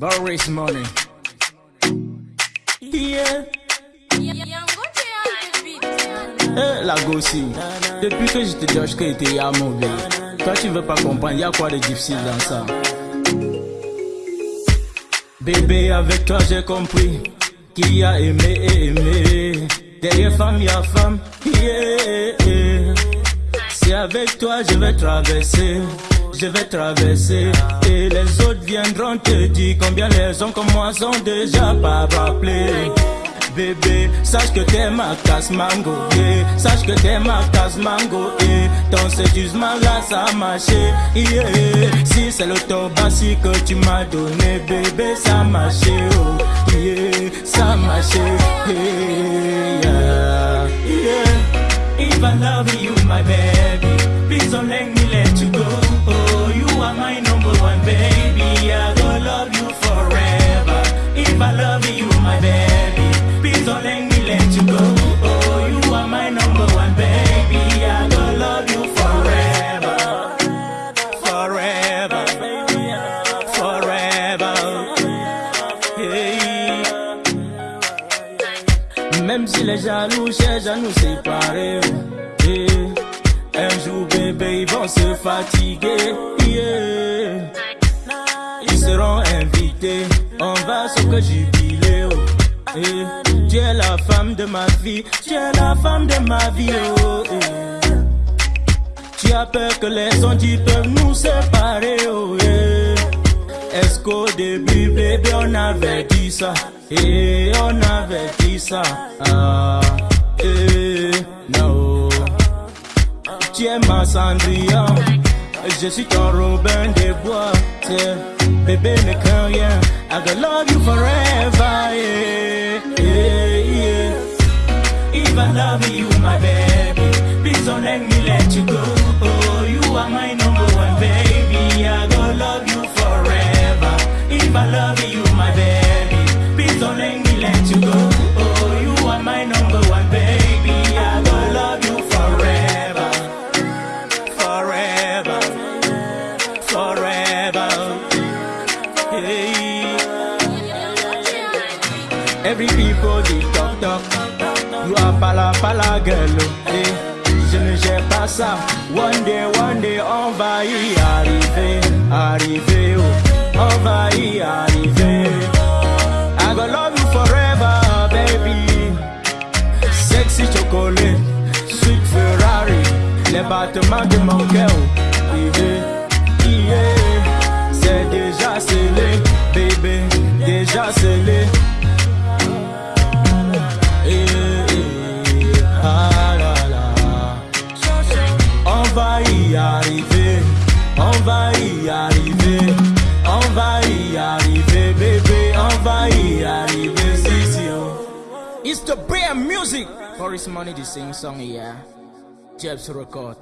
Boris Money. Yeah. Eh, la gossi. Depuis que je te dis que t'es à mauvais. Toi, tu veux pas comprendre, y a quoi de difficile dans ça? Bébé, avec toi, j'ai compris qui a aimé et aimé. Derrière femme, y a femme. Yeah. C'est avec toi, je vais traverser je vais traverser Et les autres viendront te dire combien les hommes comme moi sont déjà pas rappelés Bébé, sache que t'es ma casse mango, yeah. sache que t'es ma casse mango, yeah. ton séduisement là ça a marché, yeah. si c'est le tobassi que tu m'as donné, bébé ça a oh, yeah. ça a marché, yeah. yeah. If I love you, my baby, please don't let me you go. Oh, you are my number one baby. I gonna love you forever, forever, forever. Même si les jaloux cherchent à nous séparer. Un jour bébé ils vont se fatiguer. Ils seront invités On va se jubiler oh. Tu es la femme de ma vie Tu es la femme de ma vie oh. yeah. Tu as peur que les ondits peuvent nous séparer oh, yeah. Est-ce qu'au début bébé on avait dit ça? Et on avait dit ça ah, eh, no tu es ma Cendrillon Je suis ton Robin des Bois Bébé ne crains rien I gonna love you forever. If I love you my baby. Please don't let me let you go. Oh you are my number one baby. I gonna love you forever. If I love you my baby Please don't let me let you go. Oh you are my number one baby. I gonna love you forever. Forever, forever. Hey. Every people they talk talk, girl. oh, Hey. Je ne gère pas ça. One day, one day, on va y arriver, arriver. Oh. On va y arriver. I gonna love you forever, baby. Sexy chocolate, sweet Ferrari. Les battements de mon cœur, yeah, yeah. c'est déjà scellé, bébé, déjà scellé. is to bear music. For his money, the same song, yeah. Jeb's record.